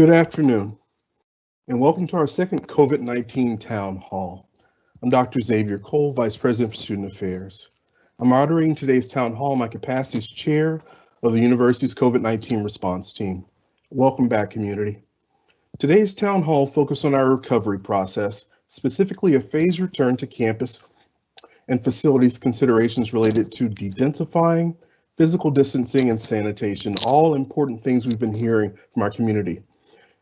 Good afternoon, and welcome to our second COVID-19 Town Hall. I'm Dr. Xavier Cole, Vice President for Student Affairs. I'm moderating today's Town Hall in my capacity as Chair of the university's COVID-19 response team. Welcome back, community. Today's Town Hall focused on our recovery process, specifically a phased return to campus and facilities considerations related to dedensifying, physical distancing, and sanitation, all important things we've been hearing from our community.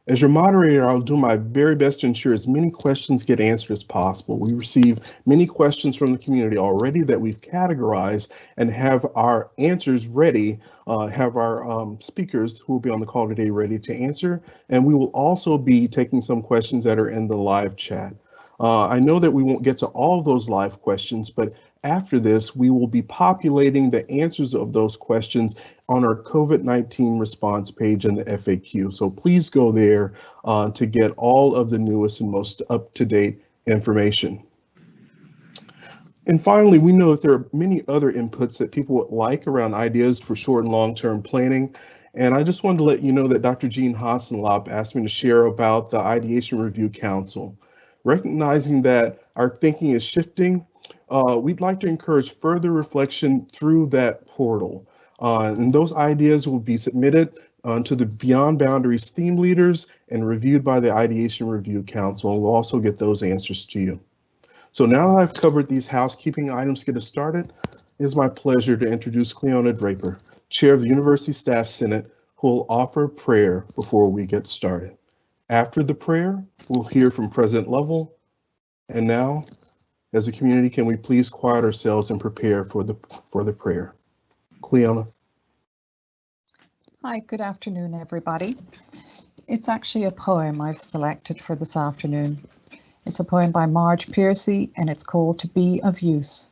As your moderator, I'll do my very best to ensure as many questions get answered as possible. We receive many questions from the community already that we've categorized and have our answers ready, uh, have our um, speakers who will be on the call today ready to answer. And we will also be taking some questions that are in the live chat. Uh, I know that we won't get to all of those live questions, but after this, we will be populating the answers of those questions on our COVID-19 response page in the FAQ. So please go there uh, to get all of the newest and most up-to-date information. And finally, we know that there are many other inputs that people would like around ideas for short and long-term planning. And I just wanted to let you know that Dr. Jeanne Hossenlopp asked me to share about the Ideation Review Council. Recognizing that our thinking is shifting, uh, we'd like to encourage further reflection through that portal. Uh, and those ideas will be submitted uh, to the Beyond Boundaries theme leaders and reviewed by the Ideation Review Council. And we'll also get those answers to you. So now that I've covered these housekeeping items get us started, it is my pleasure to introduce Cleona Draper, Chair of the University Staff Senate, who will offer prayer before we get started. After the prayer, we'll hear from President Lovell. And now as a community, can we please quiet ourselves and prepare for the for the prayer? Cleona. Hi, good afternoon, everybody. It's actually a poem I've selected for this afternoon. It's a poem by Marge Piercy and it's called To Be of Use.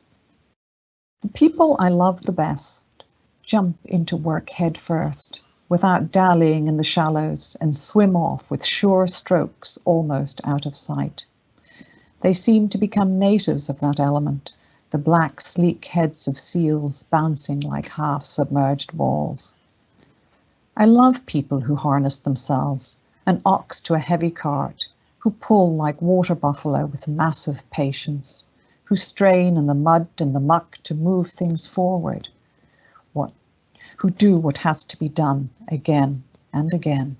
The people I love the best jump into work head first without dallying in the shallows and swim off with sure strokes almost out of sight. They seem to become natives of that element, the black, sleek heads of seals bouncing like half-submerged balls. I love people who harness themselves, an ox to a heavy cart, who pull like water buffalo with massive patience, who strain in the mud and the muck to move things forward, what, who do what has to be done again and again.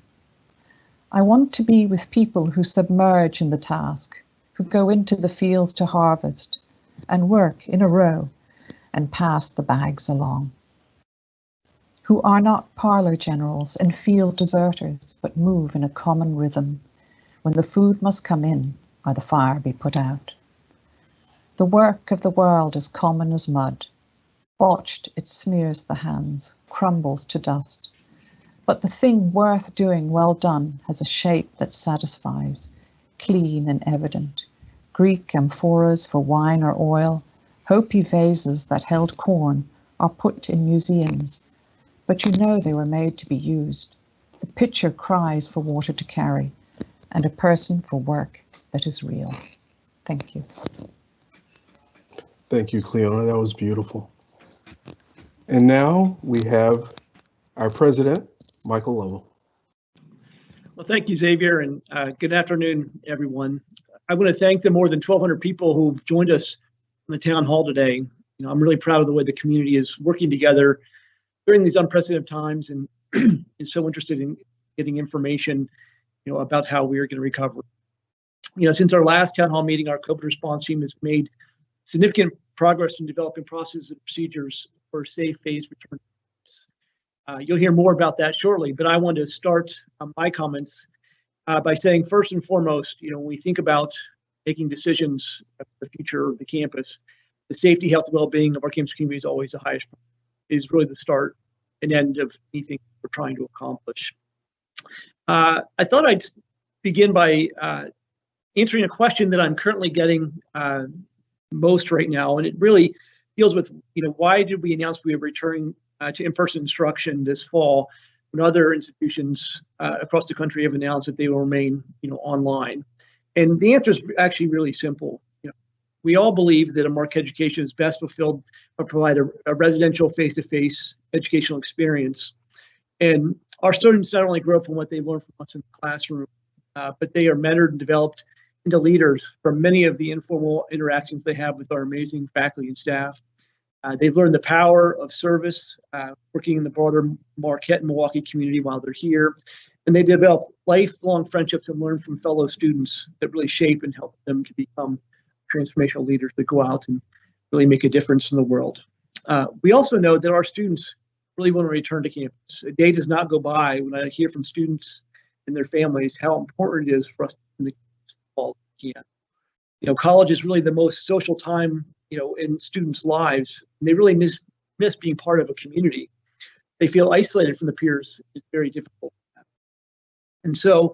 I want to be with people who submerge in the task, who go into the fields to harvest and work in a row and pass the bags along, who are not parlor generals and field deserters, but move in a common rhythm when the food must come in or the fire be put out. The work of the world is common as mud. Botched, it smears the hands, crumbles to dust. But the thing worth doing well done has a shape that satisfies, clean and evident. Greek amphoras for wine or oil, Hopi vases that held corn are put in museums, but you know they were made to be used. The pitcher cries for water to carry, and a person for work that is real. Thank you. Thank you, Cleona. That was beautiful. And now we have our president, Michael Lovell. Well, thank you, Xavier, and uh, good afternoon, everyone. I want to thank the more than 1,200 people who've joined us in the town hall today. You know, I'm really proud of the way the community is working together during these unprecedented times and is so interested in getting information, you know, about how we are going to recover. You know, since our last town hall meeting, our COVID response team has made significant progress in developing processes and procedures for safe phase return uh, you'll hear more about that shortly, but I want to start um, my comments uh, by saying first and foremost, you know, when we think about making decisions about the future of the campus, the safety, health, well-being of our campus community is always the highest. Is really the start and end of anything we're trying to accomplish. Uh, I thought I'd begin by uh, answering a question that I'm currently getting uh, most right now, and it really deals with, you know, why did we announce we were returning uh, to in-person instruction this fall when other institutions uh, across the country have announced that they will remain, you know, online? And the answer is actually really simple. You know, we all believe that a MARC education is best fulfilled by provide a, a residential face-to-face educational experience. And our students not only grow from what they learn from us in the classroom, uh, but they are mentored and developed into leaders from many of the informal interactions they have with our amazing faculty and staff. Uh, they've learned the power of service, uh, working in the broader Marquette and Milwaukee community while they're here. And they develop lifelong friendships and learn from fellow students that really shape and help them to become transformational leaders that go out and really make a difference in the world. Uh, we also know that our students really want to return to campus. A day does not go by when I hear from students and their families how important it is for us in the fall can. You know, college is really the most social time, you know, in students' lives. And they really miss miss being part of a community. They feel isolated from the peers. It's very difficult. And so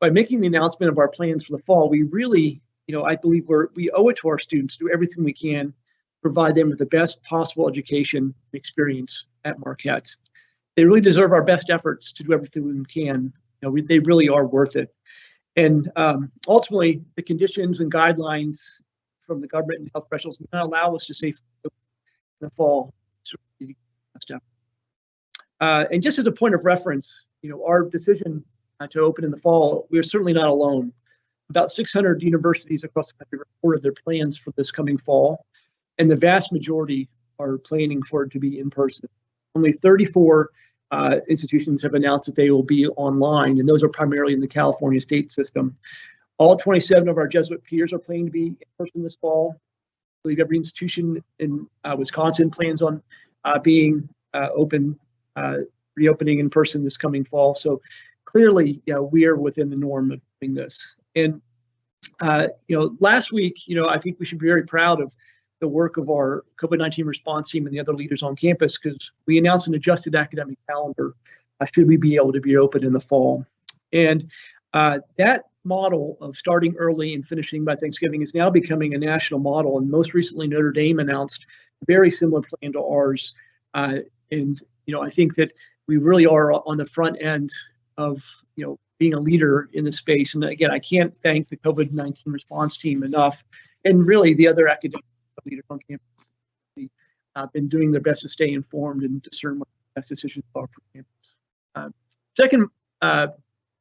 by making the announcement of our plans for the fall, we really, you know, I believe we're we owe it to our students to do everything we can provide them with the best possible education and experience at Marquette. They really deserve our best efforts to do everything we can. You know, we, they really are worth it. And um, ultimately, the conditions and guidelines from the government and health professionals may not allow us to safely in the fall. Uh, and just as a point of reference, you know, our decision uh, to open in the fall, we are certainly not alone. About 600 universities across the country reported their plans for this coming fall and the vast majority are planning for it to be in person. Only 34 uh, institutions have announced that they will be online, and those are primarily in the California state system. All 27 of our Jesuit peers are planning to be in person this fall. I believe every institution in uh, Wisconsin plans on uh, being uh, open, uh, reopening in person this coming fall. So clearly, know, we are within the norm of doing this. And uh, you know, last week, you know, I think we should be very proud of the work of our COVID-19 response team and the other leaders on campus because we announced an adjusted academic calendar uh, should we be able to be open in the fall. And uh, that model of starting early and finishing by Thanksgiving is now becoming a national model. And most recently, Notre Dame announced a very similar plan to ours. Uh, and you know, I think that we really are on the front end of you know being a leader in the space. And again, I can't thank the COVID-19 response team enough, and really the other academic leaders on campus have been doing their best to stay informed and discern what the best decisions are for campus. Uh, second uh,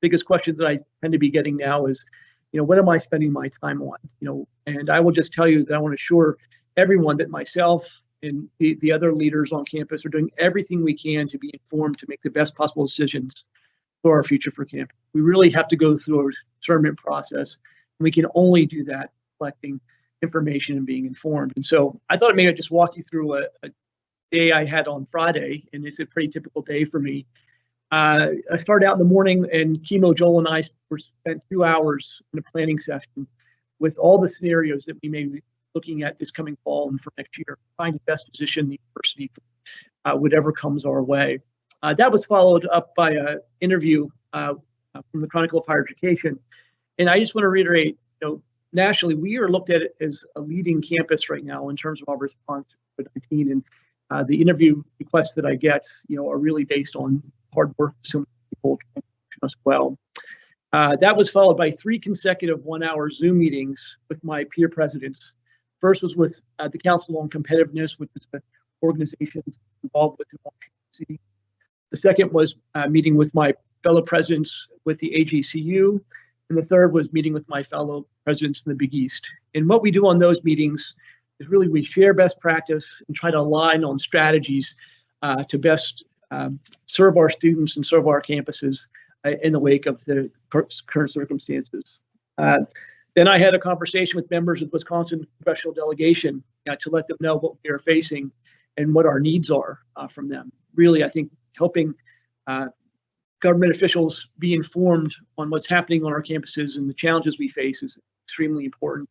biggest question that I tend to be getting now is, you know, what am I spending my time on? You know, and I will just tell you that I want to assure everyone that myself and the, the other leaders on campus are doing everything we can to be informed to make the best possible decisions for our future for campus. We really have to go through a discernment process, and we can only do that collecting information and being informed. And so I thought maybe I'd just walk you through a, a day I had on Friday, and it's a pretty typical day for me. Uh, I started out in the morning, and Kimo Joel and I were spent two hours in a planning session with all the scenarios that we may be looking at this coming fall and for next year, trying to best position the university for uh, whatever comes our way. Uh, that was followed up by an interview uh, from the Chronicle of Higher Education, and I just want to reiterate, you know, nationally, we are looked at as a leading campus right now in terms of our response to COVID-19. And uh, the interview requests that I get, you know, are really based on hard work so people as well. Uh, that was followed by three consecutive one-hour Zoom meetings with my peer presidents. First was with uh, the Council on Competitiveness, which is the organization involved with the The second was uh, meeting with my fellow presidents with the AJCU, and the third was meeting with my fellow presidents in the Big East. And what we do on those meetings is really we share best practice and try to align on strategies uh, to best um, serve our students and serve our campuses uh, in the wake of the current circumstances. Uh, then I had a conversation with members of the Wisconsin congressional delegation uh, to let them know what we are facing and what our needs are uh, from them. Really, I think helping uh, government officials be informed on what's happening on our campuses and the challenges we face is extremely important.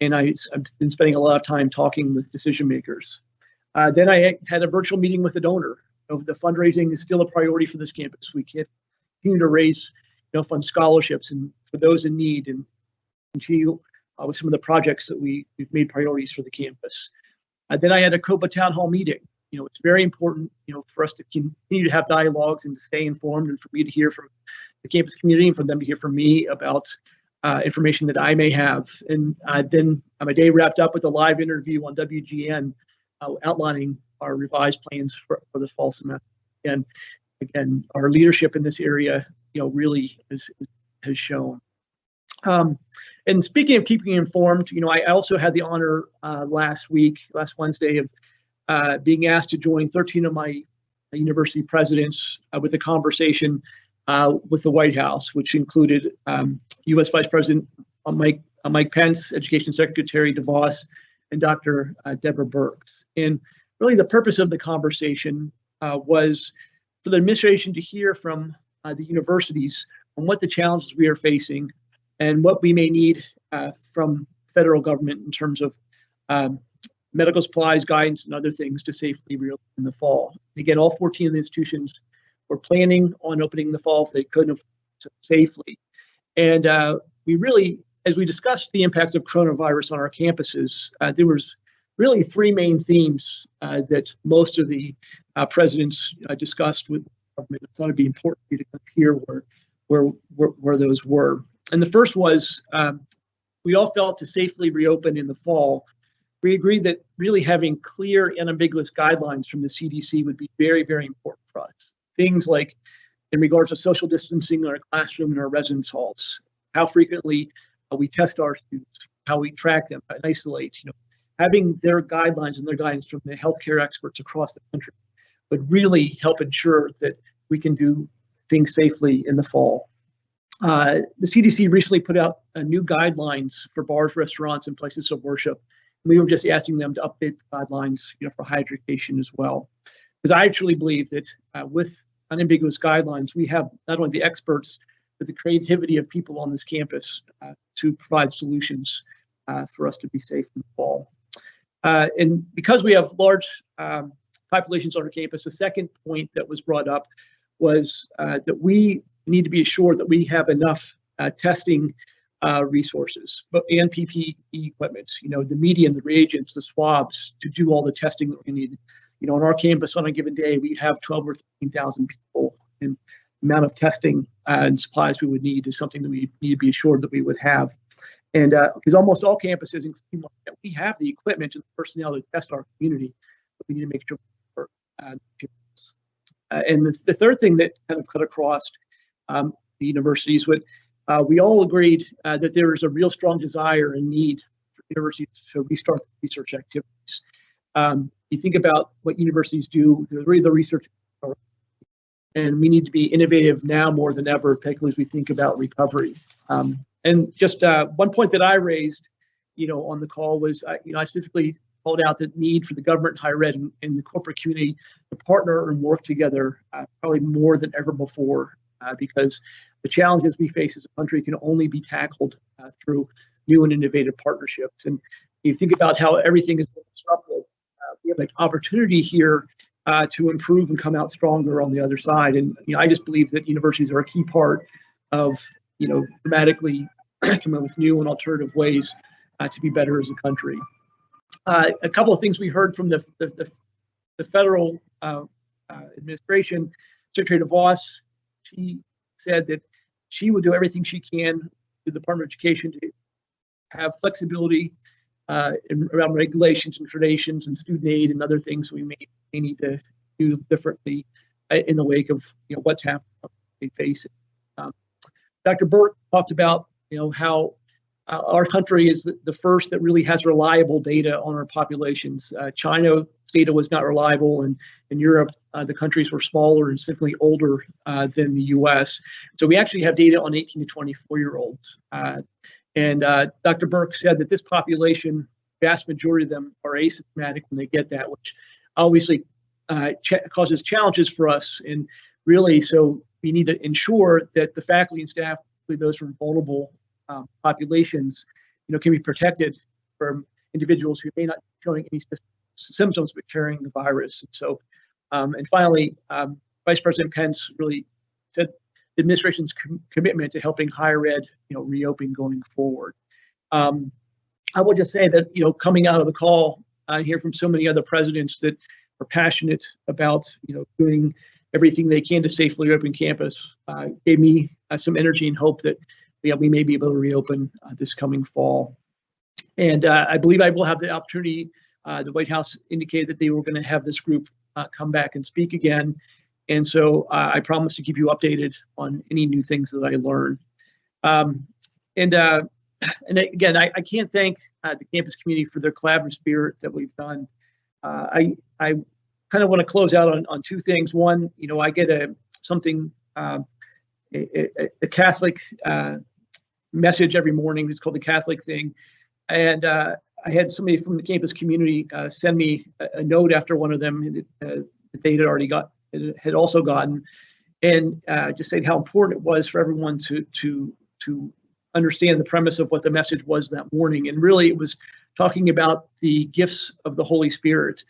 And I, have been spending a lot of time talking with decision makers. Uh, then I had a virtual meeting with a donor. Know, the fundraising is still a priority for this campus. We continue to raise, you know, fund scholarships and for those in need and continue uh, with some of the projects that we, we've made priorities for the campus. Uh, then I had a COBA town hall meeting you know, it's very important, you know, for us to continue to have dialogues and to stay informed and for me to hear from the campus community and for them to hear from me about uh, information that I may have. And uh, then my day wrapped up with a live interview on WGN uh, outlining our revised plans for, for the fall semester. And again, our leadership in this area, you know, really has, has shown. Um, and speaking of keeping informed, you know, I also had the honor uh, last week, last Wednesday, of uh, being asked to join 13 of my university presidents uh, with a conversation uh, with the White House, which included um, U.S. Vice President Mike Mike Pence, Education Secretary DeVos, and Dr. Deborah Birx. And really, the purpose of the conversation uh, was for the administration to hear from uh, the universities on what the challenges we are facing and what we may need uh, from federal government in terms of um, medical supplies, guidance, and other things to safely reopen in the fall. Again, all 14 of the institutions were planning on opening in the fall if they couldn't safely. And uh, we really, as we discussed the impacts of coronavirus on our campuses, uh, there was really three main themes uh, that most of the uh, presidents uh, discussed with the government. I thought it'd be important for you to hear where, where, where, where those were. And the first was um, we all felt to safely reopen in the fall. We agreed that really having clear and ambiguous guidelines from the CDC would be very, very important for us. Things like in regards to social distancing in our classroom and our residence halls, how frequently uh, we test our students, how we track them and isolate, you know, having their guidelines and their guidance from the healthcare experts across the country would really help ensure that we can do things safely in the fall. Uh, the CDC recently put out uh, new guidelines for bars, restaurants, and places of worship. We were just asking them to update the guidelines, you know, for education as well. Because I actually believe that uh, with unambiguous guidelines, we have not only the experts, but the creativity of people on this campus uh, to provide solutions uh, for us to be safe in the fall. Uh, and because we have large um, populations on our campus, the second point that was brought up was that we need to be assured that we have enough uh, testing uh, resources but, and PPE equipment, you know, the medium, the reagents, the swabs to do all the testing that we need. You know, on our campus on a given day, we have 12 or 13,000 people and amount of testing uh, and supplies we would need is something that we need to be assured that we would have. And because uh, almost all campuses, including we have the equipment and the personnel to test our community, but we need to make sure. Uh, uh, and the, the, third thing that kind of cut across um, the universities. But uh, we all agreed uh, that there is a real strong desire and need for universities to restart research activities. Um, you think about what universities do, they're really the research, and we need to be innovative now more than ever, particularly as we think about recovery. Um, and just uh, one point that I raised, you know, on the call was, you know, I specifically called out the need for the government, higher ed, and, and the corporate community to partner and work together, uh, probably more than ever before uh, because the challenges we face as a country can only be tackled uh, through new and innovative partnerships. And if you think about how everything is disrupted, uh, we have an opportunity here uh, to improve and come out stronger on the other side. And you know, I just believe that universities are a key part of you know dramatically coming up with new and alternative ways uh, to be better as a country. Uh, a couple of things we heard from the the, the, the federal administration, Secretary DeVos she said that she will do everything she can to the Department of Education to have flexibility uh, in, around regulations and traditions and student aid and other things we may, may need to do differently uh, in the wake of you know what's happening they face. Um, Dr. Birx talked about you know how uh, our country is the, the, first that really has reliable data on our populations. Uh, China data was not reliable, and in Europe, uh, the countries were smaller and significantly older uh, than the U.S. So we actually have data on 18 to 24 year olds. Uh, and uh, Dr. Birx said that this population, vast majority of them are asymptomatic when they get that, which obviously ch causes challenges for us. And really, so we need to ensure that the faculty and staff, those from vulnerable um, populations, you know, can be protected from individuals who may not be showing any symptoms but carrying the virus. And so, um, and finally, um, Vice President Pence really said the administration's com commitment to helping higher ed, you know, reopen going forward. Um, I will just say that, you know, coming out of the call, I hear from so many other presidents that are passionate about, you know, doing everything they can to safely reopen campus. Uh, gave me uh, some energy and hope that yeah, we may be able to reopen uh, this coming fall. And uh, I believe I will have the opportunity. Uh, the White House indicated that they were going to have this group uh, come back and speak again. And so uh, I promise to keep you updated on any new things that I learn. Um, and and again, I, I can't thank the campus community for their collaborative spirit that we've done. I I kind of want to close out on, on two things. One, you know, I get a something uh, a, a, Catholic uh, message every morning. It's called the Catholic thing, and I had somebody from the campus community uh, send me a, a, note after one of them that, uh, that they had already got had also gotten, and uh, just saying how important it was for everyone to to to understand the premise of what the message was that morning. And really, it was talking about the gifts of the Holy Spirit.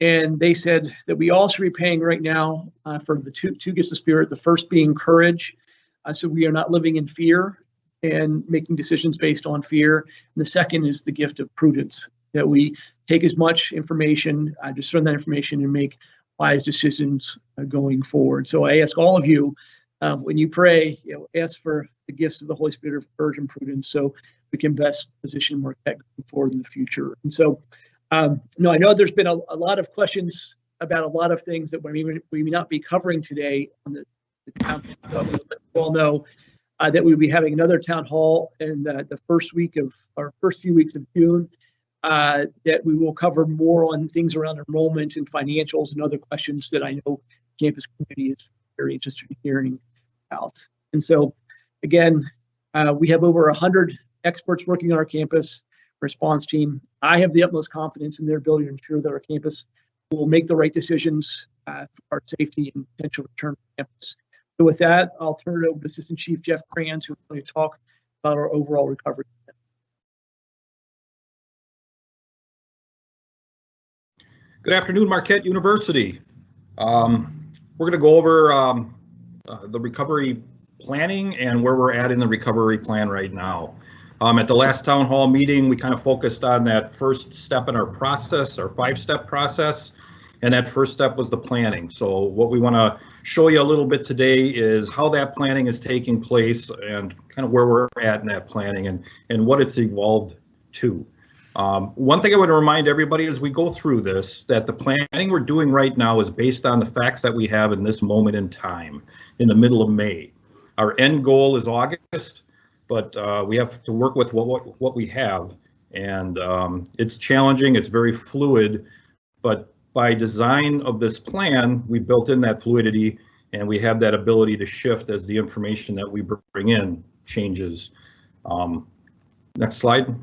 And they said that we all should be paying right now uh, for the two two gifts of Spirit. The first being courage, uh, so we are not living in fear and making decisions based on fear. And the second is the gift of prudence, that we take as much information, uh, discern that information, and make wise decisions uh, going forward. So I ask all of you, uh, when you pray, you know, ask for the gifts of the Holy Spirit of courage and prudence, so we can best position Marquette going forward in the future. And so, um, no, I know there's been a, a, lot of questions about a lot of things that we may, we may not be covering today on the, the town. You all know uh, that we'll be having another town hall in the, the first week of our first few weeks of June. Uh, that we will cover more on things around enrollment and financials and other questions that I know campus community is very interested in hearing about. And so, again, uh, we have over 100 experts working on our campus response team. I have the utmost confidence in their ability to ensure that our campus will make the right decisions uh, for our safety and potential return to campus. So with that, I'll turn it over to Assistant Chief Jeff Kranz, who's going to talk about our overall recovery. Good afternoon, Marquette University. Um, we're going to go over um, uh, the recovery planning and where we're at in the recovery plan right now. Um, at the last town hall meeting, we kind of focused on that first step in our process, our five-step process, and that first step was the planning. So what we want to show you a little bit today is how that planning is taking place and kind of where we're at in that planning and, and what it's evolved to. Um, one thing I would remind everybody as we go through this, that the planning we're doing right now is based on the facts that we have in this moment in time, in the middle of May. Our end goal is August, but uh, we have to work with what, what, what we have. And um, it's challenging, it's very fluid, but by design of this plan, we built in that fluidity and we have that ability to shift as the information that we bring in changes. Um, next slide.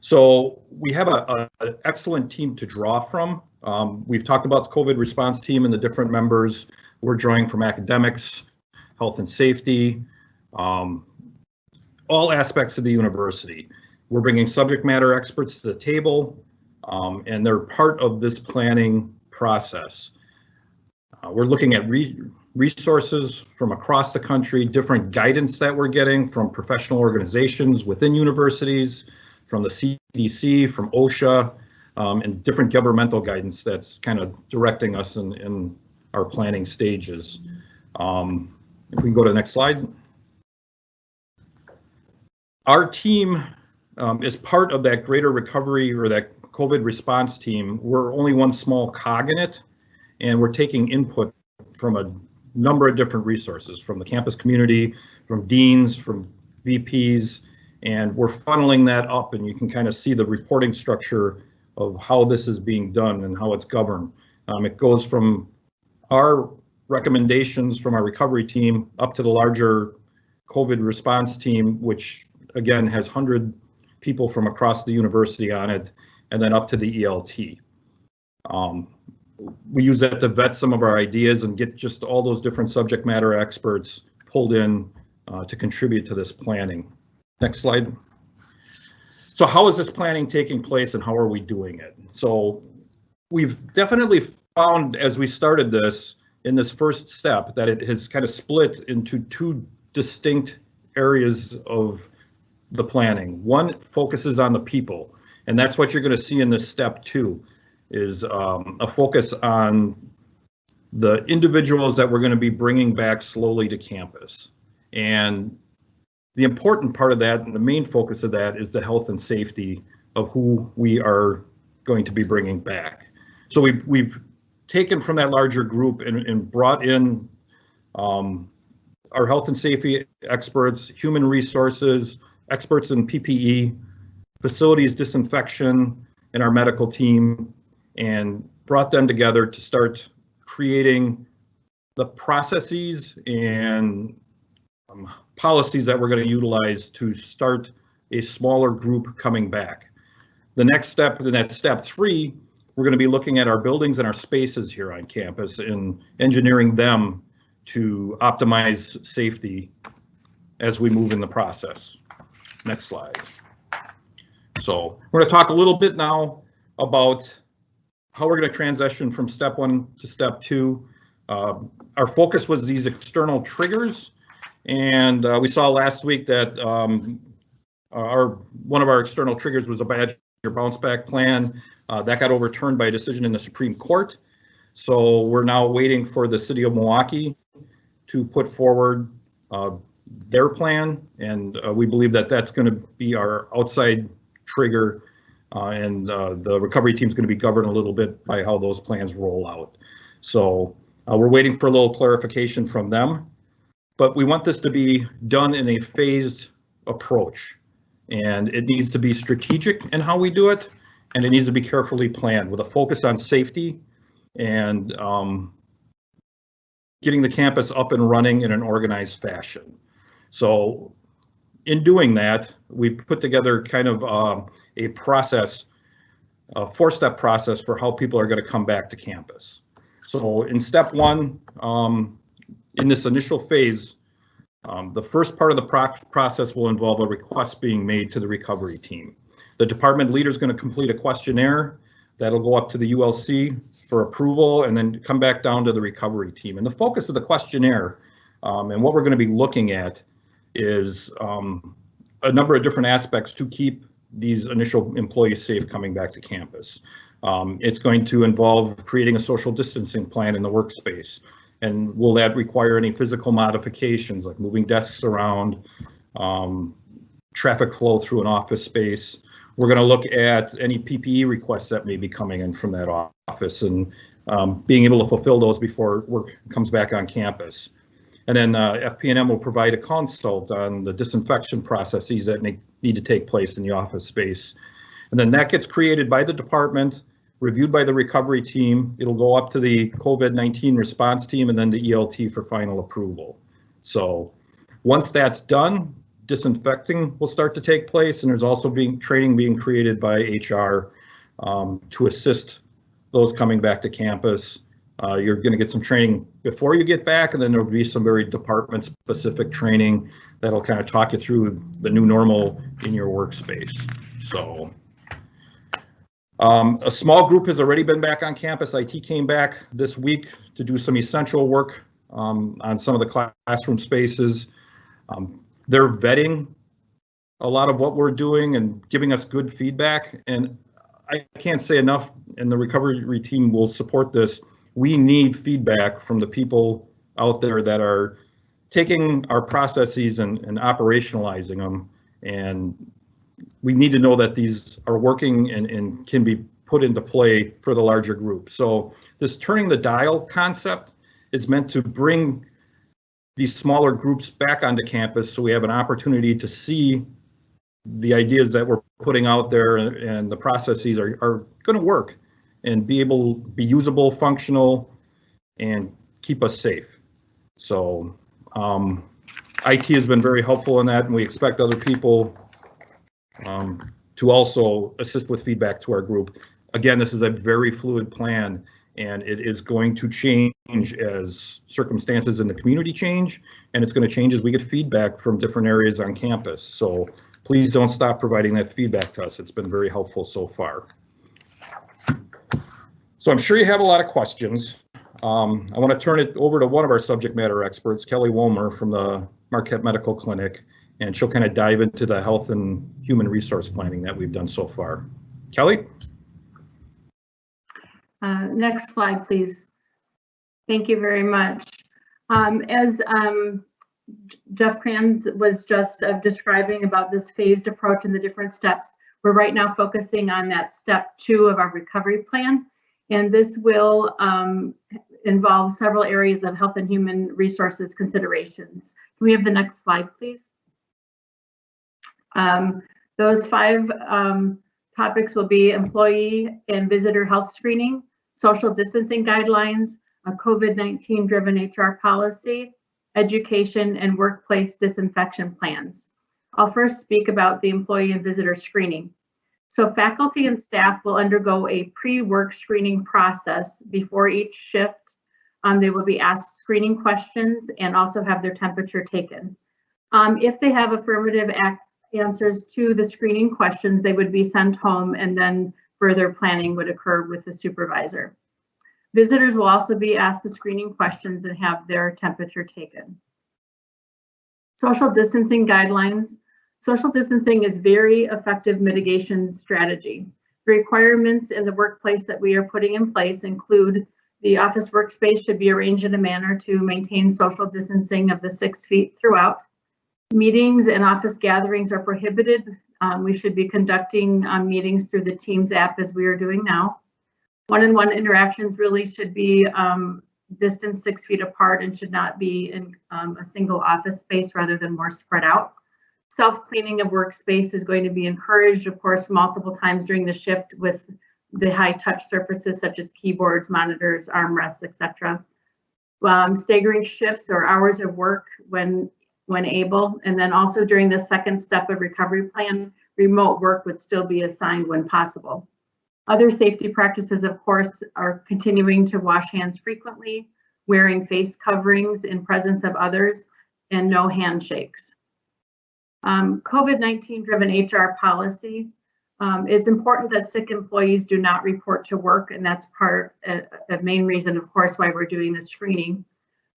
So we have an excellent team to draw from. Um, we've talked about the COVID response team and the different members. We're drawing from academics, health and safety, um, all aspects of the university. We're bringing subject matter experts to the table um, and they're part of this planning process. Uh, we're looking at re resources from across the country, different guidance that we're getting from professional organizations within universities, from the CDC, from OSHA, um, and different governmental guidance that's kind of directing us in, in our planning stages. Um, if we can go to the next slide. Our team um, is part of that greater recovery or that COVID response team, we're only one small cog in it, and we're taking input from a number of different resources, from the campus community, from deans, from VPs, and we're funneling that up, and you can kind of see the reporting structure of how this is being done and how it's governed. Um, it goes from our recommendations from our recovery team up to the larger COVID response team, which again has 100 people from across the university on it and then up to the ELT. Um, we use that to vet some of our ideas and get just all those different subject matter experts pulled in uh, to contribute to this planning. Next slide. So how is this planning taking place and how are we doing it? So we've definitely found as we started this in this first step that it has kind of split into two distinct areas of the planning. One focuses on the people. And that's what you're going to see in this step two, is um, a focus on the individuals that we're going to be bringing back slowly to campus. And the important part of that and the main focus of that is the health and safety of who we are going to be bringing back. So we've, we've taken from that larger group and, and brought in um, our health and safety experts, human resources, experts in PPE, facilities disinfection, and our medical team, and brought them together to start creating the processes and um, policies that we're going to utilize to start a smaller group coming back. The next step, and that's step three, we're going to be looking at our buildings and our spaces here on campus and engineering them to optimize safety as we move in the process. Next slide. So we're going to talk a little bit now about how we're going to transition from step one to step two. Uh, our focus was these external triggers, and uh, we saw last week that um, our one of our external triggers was a badger bounce back plan. Uh, that got overturned by a decision in the Supreme Court. So we're now waiting for the city of Milwaukee to put forward uh, their plan, and uh, we believe that that's going to be our outside trigger, uh, and uh, the recovery team is going to be governed a little bit by how those plans roll out. So uh, we're waiting for a little clarification from them, but we want this to be done in a phased approach, and it needs to be strategic in how we do it, and it needs to be carefully planned with a focus on safety and um, getting the campus up and running in an organized fashion. So in doing that, we put together kind of um, a process, a four-step process for how people are going to come back to campus. So in step one, um, in this initial phase, um, the first part of the pro process will involve a request being made to the recovery team. The department leader is going to complete a questionnaire that'll go up to the ULC for approval and then come back down to the recovery team. And the focus of the questionnaire um, and what we're going to be looking at is um, a number of different aspects to keep these initial employees safe coming back to campus. Um, it's going to involve creating a social distancing plan in the workspace. And will that require any physical modifications like moving desks around, um, traffic flow through an office space? We're going to look at any PPE requests that may be coming in from that office and um, being able to fulfill those before work comes back on campus. And then uh, FP&M will provide a consult on the disinfection processes that need to take place in the office space. And then that gets created by the department, reviewed by the recovery team. It'll go up to the COVID-19 response team and then the ELT for final approval. So once that's done, disinfecting will start to take place and there's also being training being created by HR um, to assist those coming back to campus. Uh, you're going to get some training before you get back and then there'll be some very department specific training that'll kind of talk you through the new normal in your workspace. So um, a small group has already been back on campus. IT came back this week to do some essential work um, on some of the classroom spaces. Um, they're vetting a lot of what we're doing and giving us good feedback. And I can't say enough, and the recovery team will support this. We need feedback from the people out there that are taking our processes and, and operationalizing them. And we need to know that these are working and, and can be put into play for the larger group. So this turning the dial concept is meant to bring these smaller groups back onto campus so we have an opportunity to see the ideas that we're putting out there and the processes are, are going to work and be able to be usable functional and keep us safe so um, IT has been very helpful in that and we expect other people um, to also assist with feedback to our group again this is a very fluid plan and it is going to change as circumstances in the community change, and it's going to change as we get feedback from different areas on campus. So please don't stop providing that feedback to us. It's been very helpful so far. So I'm sure you have a lot of questions. Um, I want to turn it over to one of our subject matter experts, Kelly Womer from the Marquette Medical Clinic, and she'll kind of dive into the health and human resource planning that we've done so far. Kelly? Uh, next slide, please. Thank you very much. Um, as um, Jeff Kranz was just uh, describing about this phased approach and the different steps, we're right now focusing on that step two of our recovery plan. And this will um, involve several areas of health and human resources considerations. Can we have the next slide, please? Um, those five um, topics will be employee and visitor health screening, social distancing guidelines, a COVID-19 driven HR policy, education, and workplace disinfection plans. I'll first speak about the employee and visitor screening. So faculty and staff will undergo a pre-work screening process before each shift. Um, they will be asked screening questions and also have their temperature taken. Um, if they have affirmative answers to the screening questions, they would be sent home and then further planning would occur with the supervisor. Visitors will also be asked the screening questions and have their temperature taken. Social distancing guidelines. Social distancing is very effective mitigation strategy. The requirements in the workplace that we are putting in place include the office workspace should be arranged in a manner to maintain social distancing of the six feet throughout. Meetings and office gatherings are prohibited. Um, we should be conducting um, meetings through the Teams app as we are doing now. One-on-one -on -one interactions really should be um, six feet apart and should not be in um, a single office space rather than more spread out. Self-cleaning of workspace is going to be encouraged, of course, multiple times during the shift with the high touch surfaces such as keyboards, monitors, armrests, etc. Um, staggering shifts or hours of work when when able, and then also during the second step of recovery plan, remote work would still be assigned when possible. Other safety practices, of course, are continuing to wash hands frequently, wearing face coverings in presence of others, and no handshakes. Um, COVID-19 driven HR policy. Um, it's important that sick employees do not report to work, and that's part, a, a main reason, of course, why we're doing the screening.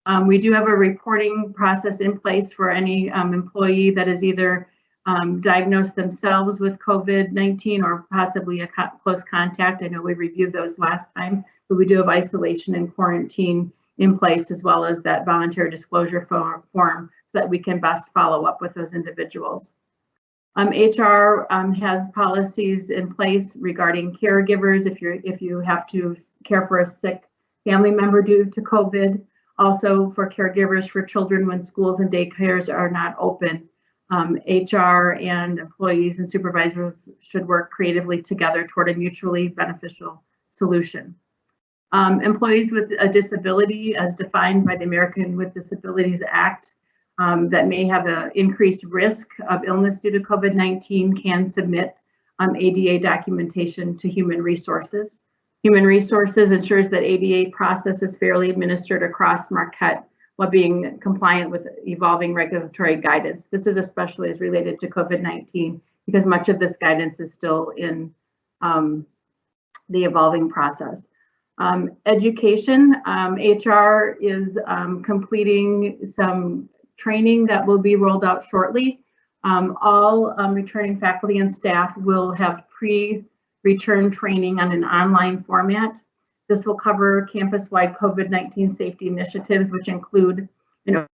Um, we do have a reporting process in place for any um, employee that is either um, diagnosed themselves with COVID-19 or possibly a co close contact. I know we reviewed those last time, but we do have isolation and quarantine in place as well as that voluntary disclosure form, that we can best follow up with those individuals. Um, HR um, has policies in place regarding caregivers if you're if you have to care for a sick family member due to COVID. Also for caregivers for children when schools and daycares are not open. Um, HR and employees and supervisors should work creatively together toward a mutually beneficial solution. Um, employees with a disability as defined by the American with Disabilities Act um, that may have an increased risk of illness due to COVID-19 can submit um, ADA documentation to Human Resources. Human Resources ensures that ADA process is fairly administered across Marquette while being compliant with evolving regulatory guidance. This is especially as related to COVID-19 because much of this guidance is still in um, the evolving process. Um, education, um, HR is um, completing some training that will be rolled out shortly. Um, all um, returning faculty and staff will have pre return training on an online format. This will cover campus-wide COVID-19 safety initiatives, which include a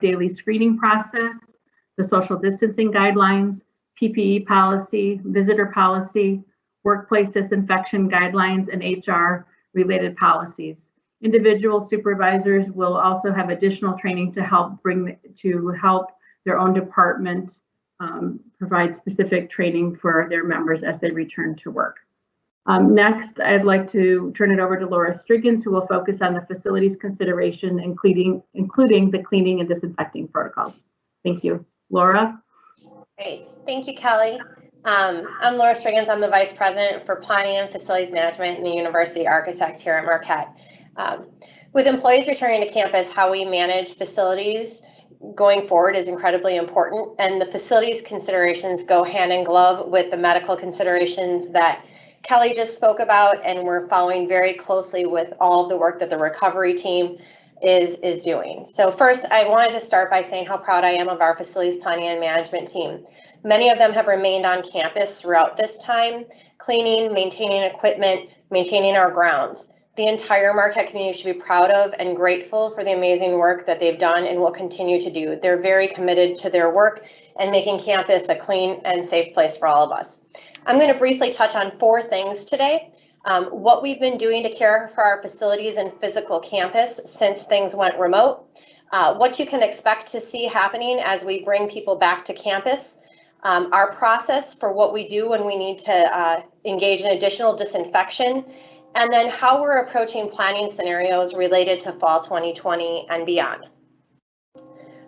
daily screening process, the social distancing guidelines, PPE policy, visitor policy, workplace disinfection guidelines, and HR related policies. Individual supervisors will also have additional training to help bring to help their own department um, provide specific training for their members as they return to work. Um, next, I'd like to turn it over to Lora Strigens, who will focus on the facilities consideration, including, including the cleaning and disinfecting protocols. Thank you. Laura? Great. Thank you, Kelly. Um, I'm Lora Strigens. I'm the Vice President for Planning and Facilities Management and the University Architect here at Marquette. Um, with employees returning to campus, how we manage facilities going forward is incredibly important and the facilities considerations go hand in glove with the medical considerations that Kelly just spoke about and we're following very closely with all of the work that the recovery team is is doing. So first I wanted to start by saying how proud I am of our facilities planning and management team. Many of them have remained on campus throughout this time, cleaning, maintaining equipment, maintaining our grounds the entire Marquette community should be proud of and grateful for the amazing work that they've done and will continue to do. They're very committed to their work and making campus a clean and safe place for all of us. I'm going to briefly touch on four things today. um, what we've been doing to care for our facilities and physical campus since things went remote, uh, what you can expect to see happening as we bring people back to campus, um, our process for what we do when we need to uh, engage in additional disinfection, and then how we're approaching planning scenarios related to fall 2020 and beyond.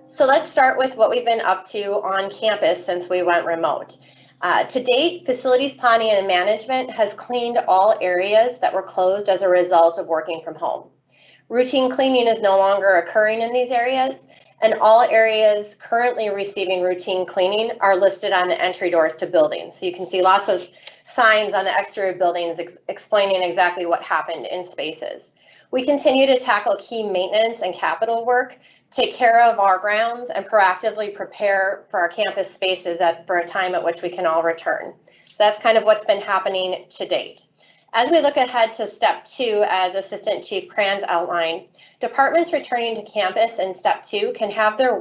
So let's start with what we've been up to on campus since we went remote. Uh, to date, facilities planning and management has cleaned all areas that were closed as a result of working from home. Routine cleaning is no longer occurring in these areas, and all areas currently receiving routine cleaning are listed on the entry doors to buildings. So you can see lots of signs on the exterior buildings ex explaining exactly what happened in spaces. We continue to tackle key maintenance and capital work, take care of our grounds, and proactively prepare for our campus spaces at, for a time at which we can all return. So that's kind of what's been happening to date. As we look ahead to step two, as Assistant Chief Kranz outlined, departments returning to campus in step two can have their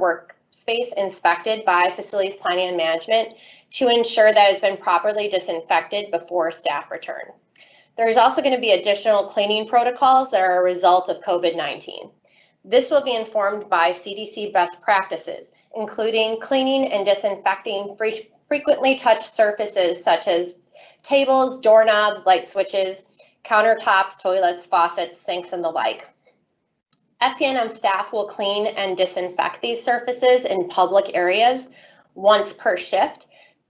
workspace inspected by facilities planning and management to ensure that it's been properly disinfected before staff return. There's also going to be additional cleaning protocols that are a result of COVID-19. This will be informed by CDC best practices, including cleaning and disinfecting frequently touched surfaces such as tables, doorknobs, light switches, countertops, toilets, faucets, sinks, and the like. FPNM staff will clean and disinfect these surfaces in public areas once per shift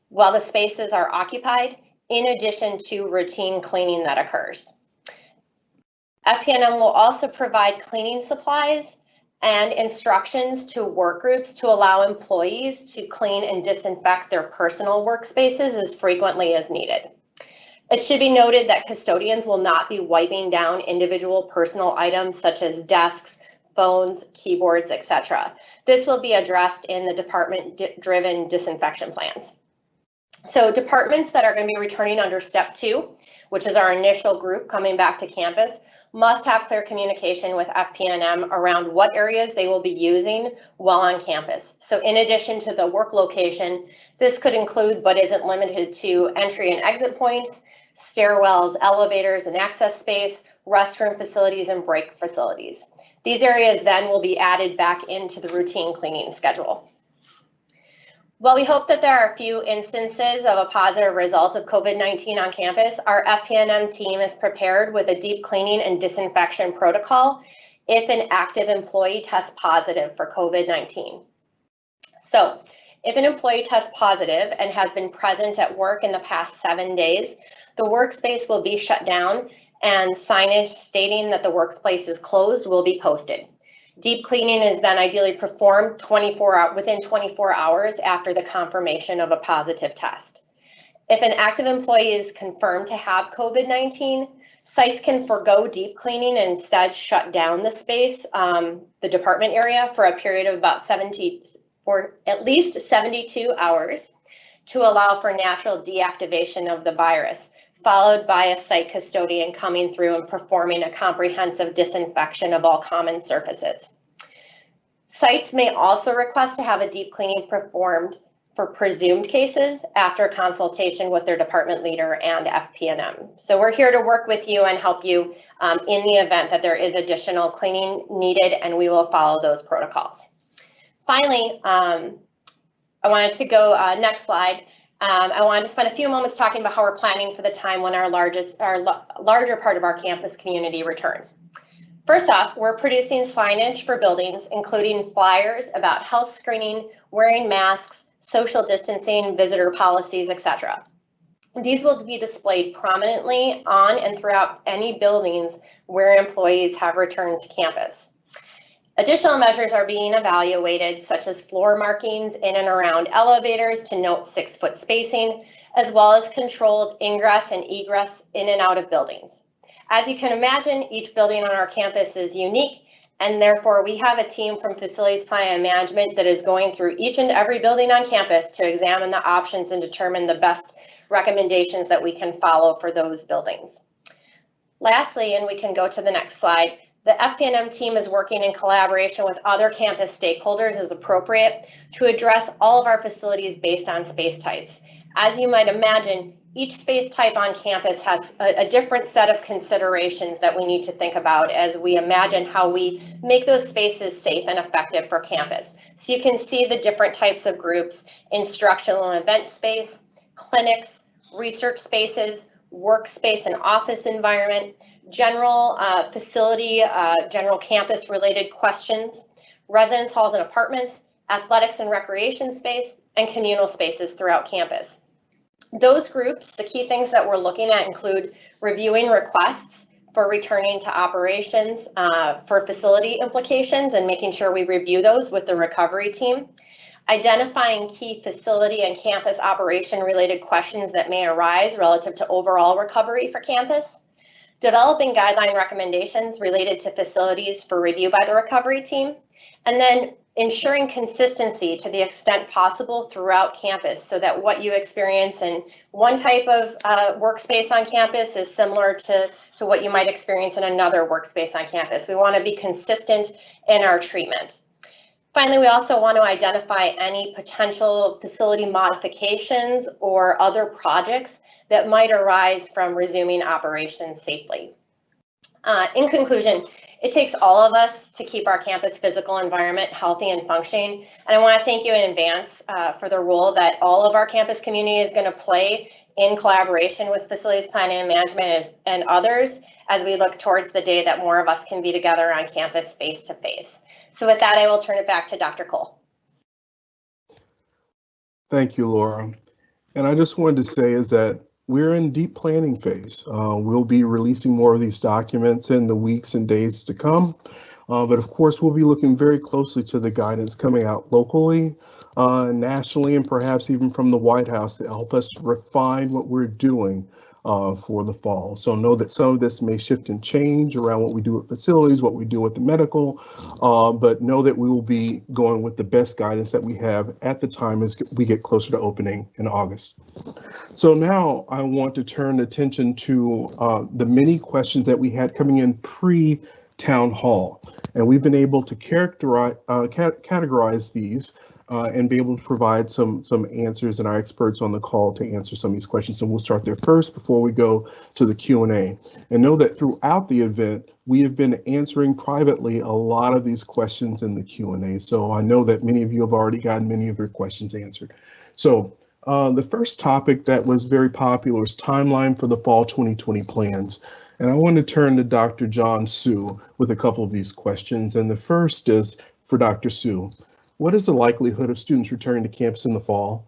while the spaces are occupied, in addition to routine cleaning that occurs. FPNM will also provide cleaning supplies and instructions to work groups to allow employees to clean and disinfect their personal workspaces as frequently as needed. It should be noted that custodians will not be wiping down individual personal items such as desks, phones, keyboards, etc. This will be addressed in the department-driven disinfection plans. So departments that are going to be returning under step two, which is our initial group coming back to campus, must have clear communication with FPNM around what areas they will be using while on campus. So in addition to the work location, this could include but isn't limited to entry and exit points, stairwells, elevators and access space, restroom facilities and break facilities. These areas then will be added back into the routine cleaning schedule. While we hope that there are a few instances of a positive result of COVID-19 on campus, our FPNM team is prepared with a deep cleaning and disinfection protocol if an active employee tests positive for COVID-19. So if an employee tests positive and has been present at work in the past seven days, the workspace will be shut down and signage stating that the workplace is closed will be posted. Deep cleaning is then ideally performed 24 hour, within 24 hours after the confirmation of a positive test. If an active employee is confirmed to have COVID-19, sites can forego deep cleaning and instead shut down the space, um, the department area for a period of about 70 or at least 72 hours to allow for natural deactivation of the virus followed by a site custodian coming through and performing a comprehensive disinfection of all common surfaces. Sites may also request to have a deep cleaning performed for presumed cases after consultation with their department leader and FPNM. So we're here to work with you and help you um, in the event that there is additional cleaning needed and we will follow those protocols. Finally, um, I wanted to go uh, next slide. Um, I wanted to spend a few moments talking about how we're planning for the time when our largest, our larger part of our campus community returns. First off, we're producing signage for buildings, including flyers about health screening, wearing masks, social distancing, visitor policies, etc. These will be displayed prominently on and throughout any buildings where employees have returned to campus. Additional measures are being evaluated, such as floor markings in and around elevators to note six foot spacing, as well as controlled ingress and egress in and out of buildings. As you can imagine, each building on our campus is unique, and therefore we have a team from facilities planning and management that is going through each and every building on campus to examine the options and determine the best recommendations that we can follow for those buildings. Lastly, and we can go to the next slide, the FPNM team is working in collaboration with other campus stakeholders as appropriate to address all of our facilities based on space types. As you might imagine, each space type on campus has a, a, different set of considerations that we need to think about as we imagine how we make those spaces safe and effective for campus. So you can see the different types of groups, instructional and event space, clinics, research spaces, workspace and office environment, general uh, facility, uh, general campus related questions, residence halls and apartments, athletics and recreation space, and communal spaces throughout campus. Those groups, the key things that we're looking at include reviewing requests for returning to operations uh, for facility implications and making sure we review those with the recovery team, identifying key facility and campus operation related questions that may arise relative to overall recovery for campus, developing guideline recommendations related to facilities for review by the recovery team, and then ensuring consistency to the extent possible throughout campus so that what you experience in one type of uh, workspace on campus is similar to, to what you might experience in another workspace on campus. We want to be consistent in our treatment. Finally, we also want to identify any potential facility modifications or other projects that might arise from resuming operations safely. Uh, in conclusion, it takes all of us to keep our campus physical environment healthy and functioning. And I want to thank you in advance uh, for the role that all of our campus community is going to play in collaboration with facilities planning and management and others as we look towards the day that more of us can be together on campus face to face. So with that, I will turn it back to Dr. Cole. Thank you, Lora. And I just wanted to say is that we're in deep planning phase. Uh, we'll be releasing more of these documents in the weeks and days to come. Uh, but of course, we'll be looking very closely to the guidance coming out locally, uh, nationally, and perhaps even from the White House to help us refine what we're doing uh, for the fall. So know that some of this may shift and change around what we do at facilities, what we do with the medical, uh, but know that we will be going with the best guidance that we have at the time as we get closer to opening in August. So now I want to turn attention to uh, the many questions that we had coming in pre town hall. And we've been able to characterize, uh, categorize these uh, and be able to provide some some answers and our experts on the call to answer some of these questions. And we'll start there first before we go to the Q&A. And know that throughout the event, we have been answering privately a lot of these questions in the Q&A. So I know that many of you have already gotten many of your questions answered. So uh, the first topic that was very popular is timeline for the fall 2020 plans. And I want to turn to Dr. John Su with a couple of these questions. And the first is for Dr. Su. What is the likelihood of students returning to campus in the fall?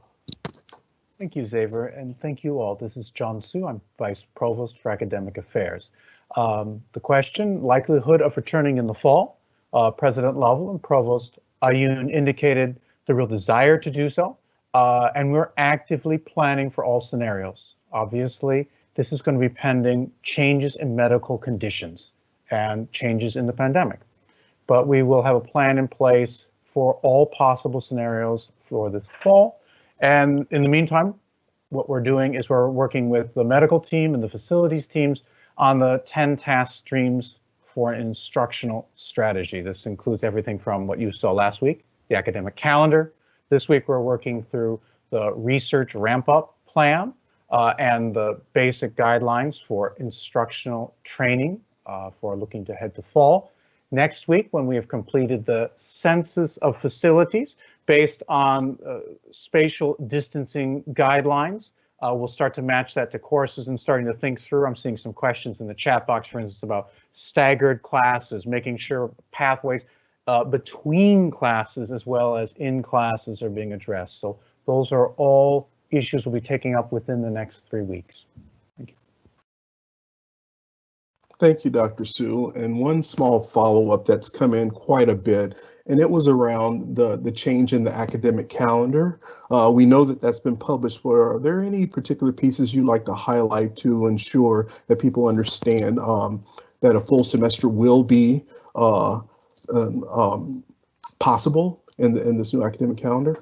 Thank you, Xavier, and thank you all. This is John Su. I'm Vice Provost for Academic Affairs. Um, the question, likelihood of returning in the fall, uh, President Lovell and Provost Ayun indicated the real desire to do so, uh, and we're actively planning for all scenarios. Obviously, this is going to be pending changes in medical conditions and changes in the pandemic. But we will have a plan in place for all possible scenarios for this fall. And in the meantime, what we're doing is we're working with the medical team and the facilities teams on the 10 task streams for instructional strategy. This includes everything from what you saw last week, the academic calendar. This week, we're working through the research ramp up plan uh, and the basic guidelines for instructional training uh, for looking to head to fall. Next week, when we have completed the census of facilities based on uh, spatial distancing guidelines, uh, we'll start to match that to courses and starting to think through. I'm seeing some questions in the chat box, for instance, about staggered classes, making sure pathways uh, between classes as well as in classes are being addressed. So those are all issues we'll be taking up within the next three weeks. Thank you, Dr. Su. And one small follow-up that's come in quite a bit, and it was around the, the change in the academic calendar. Uh, we know that that's been published, but are there any particular pieces you'd like to highlight to ensure that people understand um, that a full semester will be uh, um, um, possible in, the, in this new academic calendar?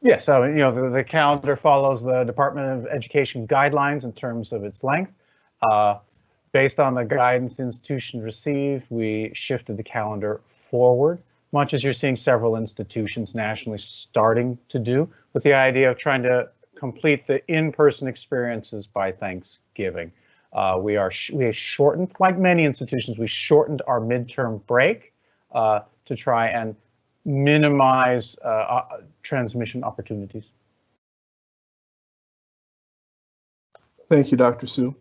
Yes, so you know the, the, calendar follows the Department of Education guidelines in terms of its length. Uh, Based on the guidance institutions received, we shifted the calendar forward, much as you're seeing several institutions nationally starting to do, with the idea of trying to complete the in-person experiences by Thanksgiving. Uh, we are sh- we shortened, like many institutions, we shortened our midterm break uh, to try and minimize uh, transmission opportunities. Thank you, Dr. Su.